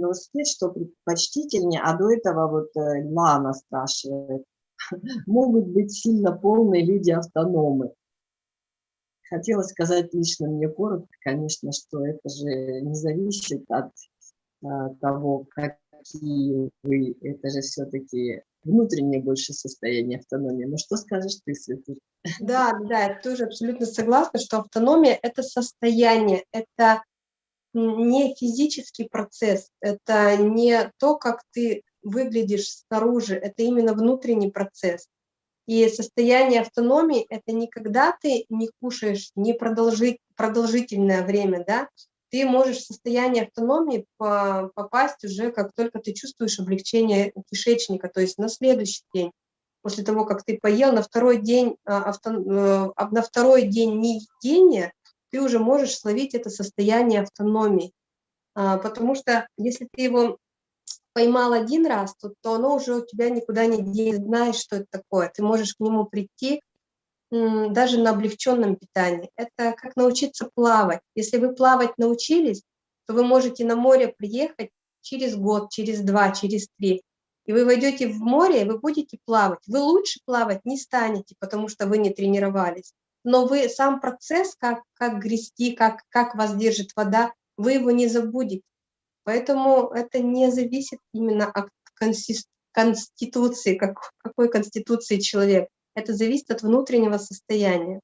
велосипед, что предпочтительнее, а до этого вот э, Лана спрашивает, могут быть сильно полные люди-автономы. Хотела сказать лично мне коротко, конечно, что это же не зависит от а, того, какие вы, это же все-таки внутреннее больше состояние автономии. Ну что скажешь ты, Светлана? Да, да, я тоже абсолютно согласна, что автономия – это состояние, это не физический процесс, это не то, как ты выглядишь снаружи, это именно внутренний процесс. И состояние автономии – это не когда ты не кушаешь не продолжить, продолжительное время, да, ты можешь в состояние автономии попасть уже, как только ты чувствуешь облегчение кишечника, то есть на следующий день, после того, как ты поел, на второй день, а, авто, э, на второй день неедения ты уже можешь словить это состояние автономии. А, потому что если ты его поймал один раз, то, то оно уже у тебя никуда не денется, знаешь, что это такое. Ты можешь к нему прийти даже на облегченном питании. Это как научиться плавать. Если вы плавать научились, то вы можете на море приехать через год, через два, через три. И вы войдете в море, и вы будете плавать. Вы лучше плавать не станете, потому что вы не тренировались. Но вы сам процесс, как, как грести, как, как вас держит вода, вы его не забудете. Поэтому это не зависит именно от конституции, как, какой конституции человек. Это зависит от внутреннего состояния.